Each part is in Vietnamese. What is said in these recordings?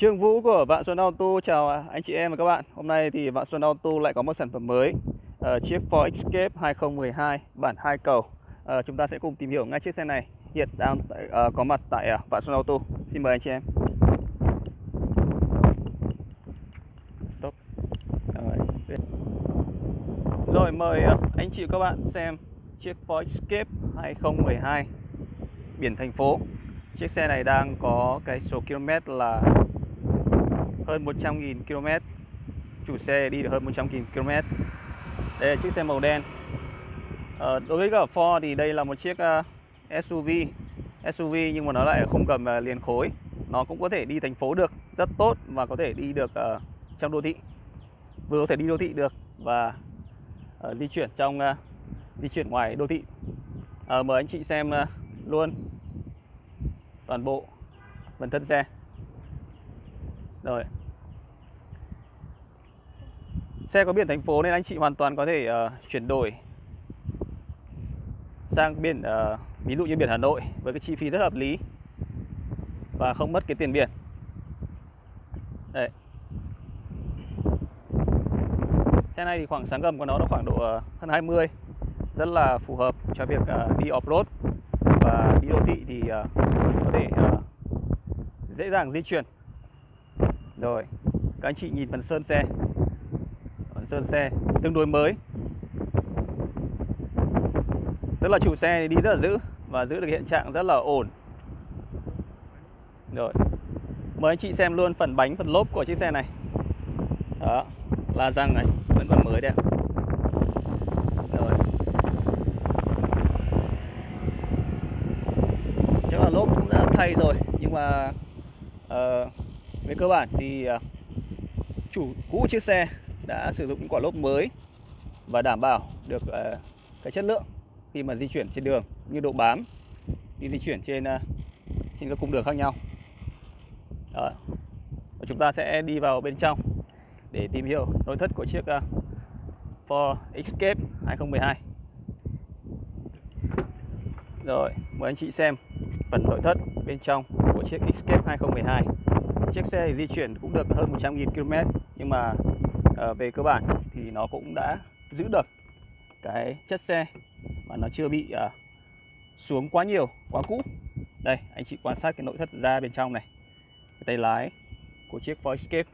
Trương Vũ của Vạn Xuân Auto chào anh chị em và các bạn. Hôm nay thì Vạn Xuân Auto lại có một sản phẩm mới uh, Chiếc Ford Escape 2012 bản 2 cầu. Uh, Chúng ta sẽ cùng tìm hiểu ngay chiếc xe này. Hiện đang uh, có mặt tại uh, Vạn Xuân Auto. Xin mời anh chị em. Stop. Rồi, Rồi mời uh, anh chị và các bạn xem chiếc Ford Escape 2012 Biển thành phố. Chiếc xe này đang có cái số km là hơn 100.000 km. Chủ xe đi được hơn 100.000 km. Đây là chiếc xe màu đen. À, Đối với cả Ford thì đây là một chiếc ờ, uh, SUV SUV nhưng mà nó lại không cầm uh, liền khối. Nó cũng có thể đi thành phố được Rất tốt và có thể đi được uh, trong đô thị. Vừa có thể đi đô thị được Và uh, di chuyển trong uh, Di chuyển ngoài đô thị. Uh, Mời anh chị xem uh, luôn Toàn bộ phần thân xe. Rồi. Xe có biển thành phố nên anh chị hoàn toàn có thể uh, chuyển đổi sang biển uh, ví dụ như biển Hà Nội với cái chi phí rất hợp lý và không mất cái tiền biển. Đấy. Xe này thì khoảng sáng gầm của nó nó khoảng độ uh, hơn 20 rất là phù hợp cho việc uh, đi off-road và đi đô thị thì uh, có thể uh, dễ dàng di chuyển. Rồi, các anh chị nhìn phần sơn xe sơn xe tương đối mới. Tức là chủ xe đi rất là giữ Và giữ được hiện trạng rất là ổn. Rồi Mời anh chị xem luôn phần bánh, phần lốp của chiếc xe này. Đó La răng này, vẫn còn mới đây Rồi. Chắc là lốp cũng đã thay rồi Nhưng mà uh, Về cơ bản thì uh, Chủ cũ chiếc xe đã sử dụng những quả lốp mới và đảm bảo được uh, cái chất lượng khi mà di chuyển trên đường như độ bám khi di chuyển trên uh, trên các cung đường khác nhau. Đó. Và chúng ta sẽ đi vào bên trong để tìm hiểu nội thất của chiếc uh, Ford Escape 2012. Rồi, mời anh chị xem phần nội thất bên trong của chiếc Escape 2012. Chiếc xe di chuyển cũng được hơn 100.000 km nhưng mà Ờ, về cơ bản thì nó cũng đã giữ được cái chất xe mà nó chưa bị uh, xuống quá nhiều, quá cũ. Đây, anh chị quan sát cái nội thất ra bên trong này. Cái tay lái của chiếc Ford Escape.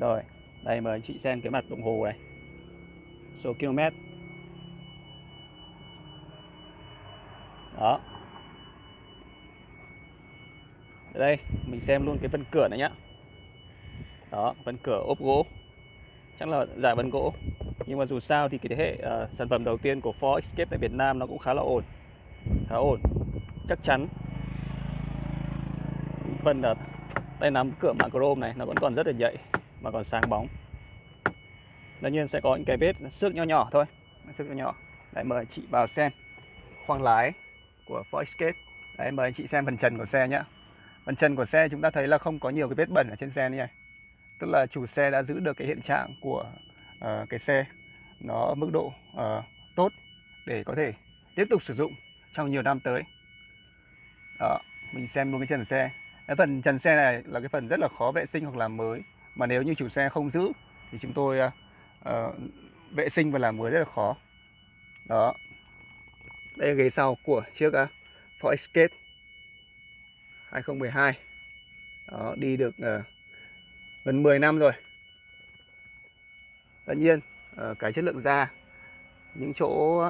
Rồi, đây mời anh chị xem cái mặt đồng hồ này. Số km. Đó. đây, mình xem luôn cái phần cửa này nhá đó vân cửa ốp gỗ. Chắc là giải vân gỗ. Nhưng mà dù sao thì cái thế hệ uh, sản phẩm đầu tiên của Ford Escape tại Việt Nam nó cũng khá là ổn. Khá ổn. Chắc chắn. Phần là tay nắm cửa mạ chrome này nó vẫn còn rất là dậy mà còn sáng bóng. Tất nhiên sẽ có những cái vết xước nhỏ nhỏ thôi. Xước nhỏ nhỏ. Đấy mời chị vào xem khoang lái của Ford Escape. Đấy mời anh chị xem phần trần của xe nhé phần trần của xe chúng ta thấy là không có nhiều cái vết bẩn ở trên xe này tức là chủ xe đã giữ được cái hiện trạng của uh, cái xe nó ở mức độ uh, tốt để có thể tiếp tục sử dụng trong nhiều năm tới. Đó mình xem luôn cái trần xe. Cái phần trần xe này là cái phần rất là khó vệ sinh hoặc làm mới. Mà nếu như chủ xe không giữ thì chúng tôi uh, uh, vệ sinh và làm mới rất là khó. Đó. Đây là ghế sau của chiếc uh, Ford Escape 2012 đó, đi được uh, gần 10 năm rồi. Tất nhiên ờ, cái chất lượng da những chỗ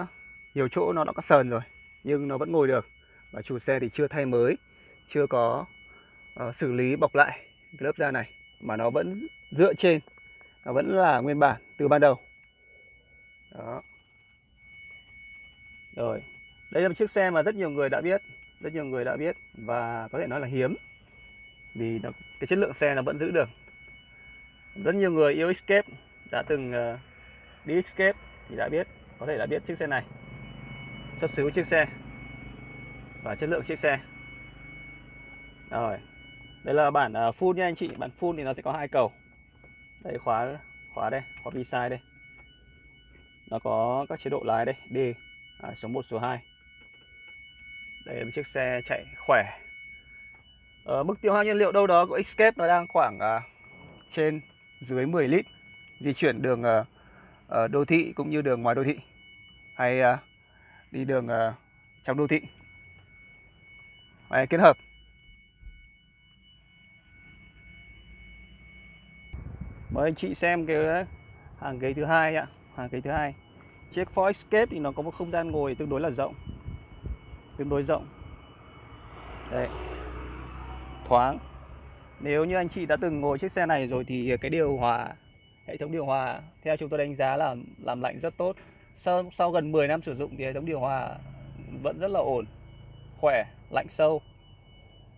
nhiều chỗ nó đã có sờn rồi nhưng nó vẫn ngồi được. Và chủ xe thì chưa thay mới chưa có uh, xử lý bọc lại cái lớp da này mà nó vẫn dựa trên nó vẫn là nguyên bản từ ban đầu. Đó. Rồi đây là một chiếc xe mà rất nhiều người đã biết rất nhiều người đã biết và có thể nói là hiếm vì nó, cái chất lượng xe nó vẫn giữ được rất nhiều người yêu Escape đã từng uh, đi Escape thì đã biết có thể đã biết chiếc xe này. Xuất xứ chiếc xe và chất lượng chiếc xe. Rồi đây là bản uh, full nha anh chị. Bản full thì nó sẽ có hai cầu. Đây khóa khóa đây khóa bi sai đây. Nó có các chế độ lái đây D à, số 1 số 2 đây là một chiếc xe chạy khỏe. Ở mức tiêu hao nhiên liệu đâu đó của Escape nó đang khoảng à, trên dưới 10 lít di chuyển đường uh, đô thị cũng như đường ngoài đô thị hay uh, đi đường uh, trong đô thị. Đấy, kết hợp. Mời anh chị xem cái hàng ghế thứ hai ạ hàng ghế thứ hai. Chiếc Ford Escape thì nó có một không gian ngồi tương đối là rộng tương đối rộng. Đây thoáng nếu như anh chị đã từng ngồi chiếc xe này rồi thì cái điều hòa hệ thống điều hòa theo chúng tôi đánh giá là làm lạnh rất tốt. Sau, sau gần 10 năm sử dụng thì hệ thống điều hòa vẫn rất là ổn khỏe lạnh sâu.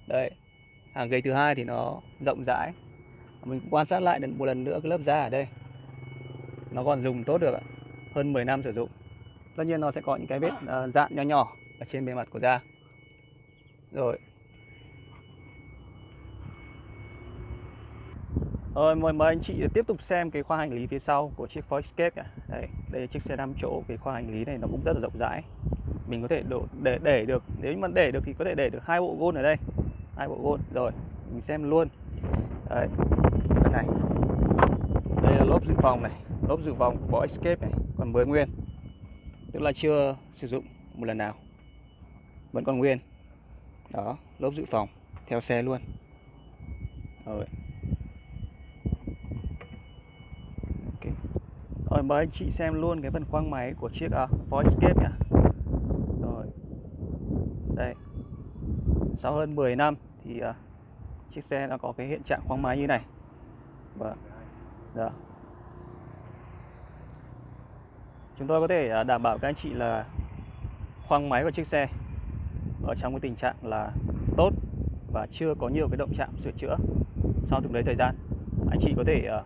Đây hàng ghế thứ hai thì nó rộng rãi. Mình quan sát lại một lần nữa cái lớp da ở đây. Nó còn dùng tốt được hơn 10 năm sử dụng. Tất nhiên nó sẽ có những cái vết uh, dạn nho nhỏ ở trên bề mặt của da. Rồi Rồi mời mời anh chị tiếp tục xem cái khoang hành lý phía sau của chiếc Ford Escape này. Đây, đây là chiếc xe 5 chỗ, cái khoang hành lý này nó cũng rất là rộng rãi. Mình có thể đổ, để để được, nếu mà để được thì có thể để được hai bộ gôn ở đây. Hai bộ gôn. Rồi, mình xem luôn. Đấy. Đây này. Đây là lốp dự phòng này, lốp dự phòng của Ford Escape này, còn mới nguyên. Tức là chưa sử dụng một lần nào. Vẫn còn nguyên. Đó, lốp dự phòng theo xe luôn. Rồi. Rồi mời anh chị xem luôn cái phần khoang máy của chiếc à, uh, Voice Escape nhá. Rồi. Đây. Sau hơn 10 năm thì uh, chiếc xe nó có cái hiện trạng khoang máy như này. Vâng. Đó. Chúng tôi có thể uh, đảm bảo các anh chị là khoang máy của chiếc xe ở trong cái tình trạng là tốt và chưa có nhiều cái động chạm sửa chữa sau từng đấy thời gian anh chị có thể uh,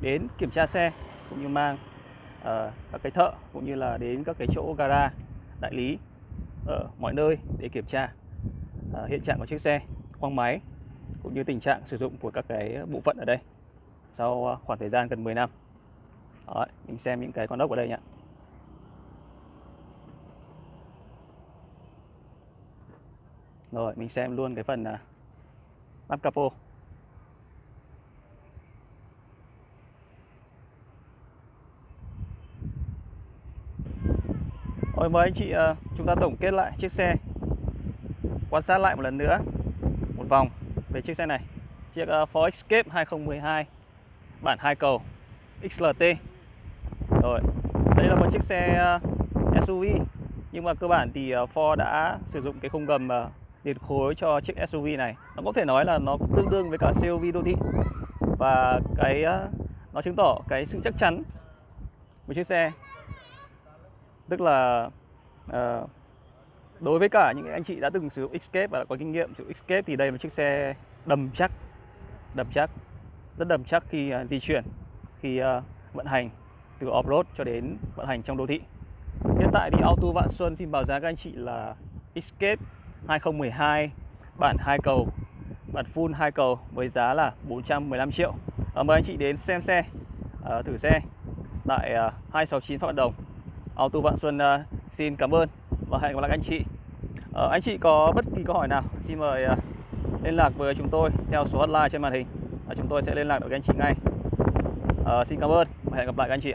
đến kiểm tra xe cũng như mang uh, các cái thợ cũng như là đến các cái chỗ gara đại lý ở mọi nơi để kiểm tra. Uh, hiện trạng của chiếc xe khoang máy cũng như tình trạng sử dụng của các cái bộ phận ở đây sau ờ, khoảng thời gian gần 10 năm. Đó, mình xem những cái con ốc ở đây nhé rồi mình xem luôn cái phần uh, lắp capo. Rồi mời anh chị ờ, chúng ta tổng kết lại chiếc xe. Quan sát lại một lần nữa. Một vòng về chiếc xe này. Chiếc ờ, Ford Escape 2012 Bản 2 cầu XLT Rồi, Đây là một chiếc xe ờ, SUV Nhưng mà cơ bản thì Ford đã sử dụng cái khung gầm điện khối cho chiếc SUV này. Nó có thể nói là nó tương đương với cả SUV đô thị. Và cái nó chứng tỏ cái sự chắc chắn của chiếc xe tức là uh, đối với cả những anh chị đã từng sử dụng Escape và đã có kinh nghiệm sử dụng Escape thì đây là một chiếc xe đầm chắc đầm chắc rất đầm chắc khi uh, di chuyển khi uh, vận hành từ off-road cho đến vận hành trong đô thị. Hiện tại thì Auto Vạn Xuân xin báo giá các anh chị là Escape 2012 bản 2 cầu bản full 2 cầu với giá là 415 triệu. À, mời anh chị đến xem xe uh, thử xe tại uh, 269 Phạm Văn Đồng. Ờ, Auto Vạn Xuân uh, xin cảm ơn và hẹn gặp lại anh chị. Uh, anh chị có bất kỳ câu hỏi nào xin mời uh, liên lạc với chúng tôi theo số hotline trên màn hình. Uh, chúng tôi sẽ liên lạc được với anh chị ngay. Uh, xin cảm ơn và hẹn gặp lại các anh chị.